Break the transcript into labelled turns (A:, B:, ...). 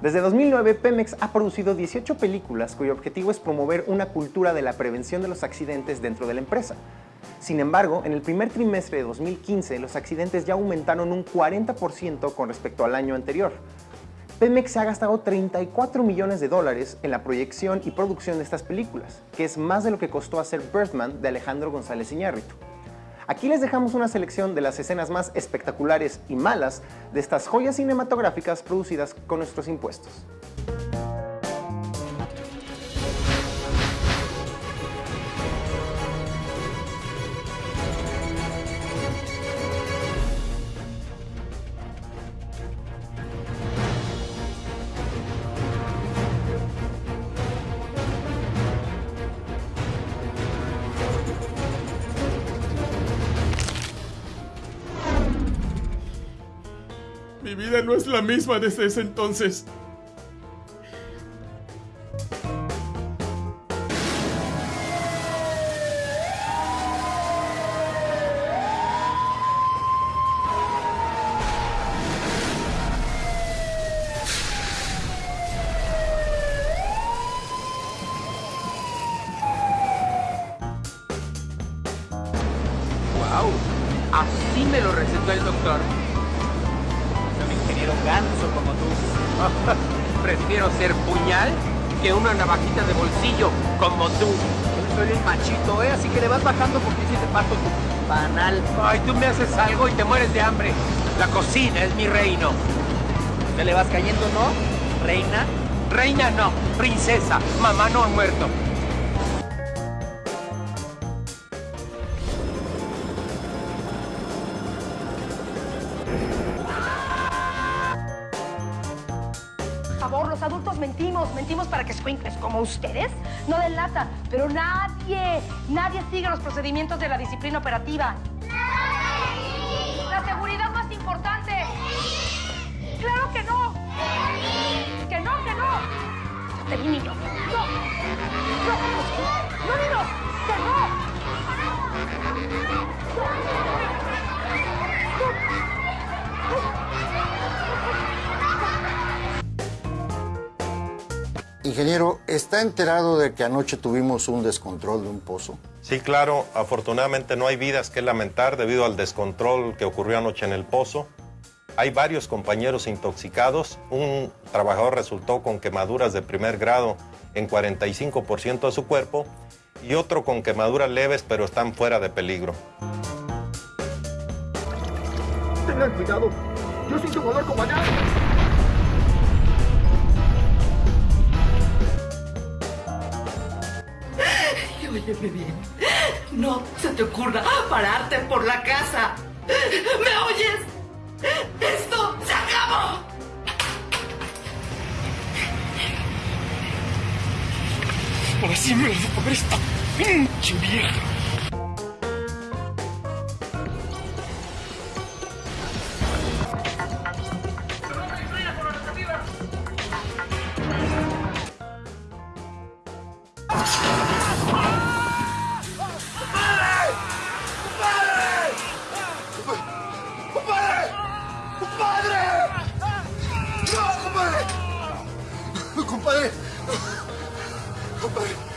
A: Desde 2009, Pemex ha producido 18 películas cuyo objetivo es promover una cultura de la prevención de los accidentes dentro de la empresa. Sin embargo, en el primer trimestre de 2015, los accidentes ya aumentaron un 40% con respecto al año anterior. Pemex ha gastado 34 millones de dólares en la proyección y producción de estas películas, que es más de lo que costó hacer Birdman de Alejandro González Iñárritu. Aquí les dejamos una selección de las escenas más espectaculares y malas de estas joyas cinematográficas producidas con nuestros impuestos.
B: Mi vida no es la misma desde ese entonces.
C: Así me lo recetó el doctor. Prefiero ser puñal que una navajita de bolsillo como tú.
D: Soy el machito, ¿eh? Así que le vas bajando porque si te parto tu panal.
C: Ay, tú me haces algo y te mueres de hambre. La cocina es mi reino.
D: ¿Te le vas cayendo, no? Reina.
C: Reina no, princesa. Mamá no ha muerto.
E: Favor, los adultos mentimos, mentimos para que squinkles como ustedes no den lata, pero nadie, nadie sigue los procedimientos de la disciplina operativa. La seguridad más importante. Claro que no. Que no, que no. Te. No. No, no. Que no.
F: Ingeniero, ¿está enterado de que anoche tuvimos un descontrol de un pozo?
G: Sí, claro, afortunadamente no hay vidas que lamentar debido al descontrol que ocurrió anoche en el pozo. Hay varios compañeros intoxicados. Un trabajador resultó con quemaduras de primer grado en 45% de su cuerpo y otro con quemaduras leves pero están fuera de peligro.
H: Tengan cuidado. Yo siento dolor como allá.
I: No se te ocurra pararte por la casa. ¿Me oyes? ¡Esto se acabó!
B: Ahora sí me comer esta pinche vieja. compadre. Compadre.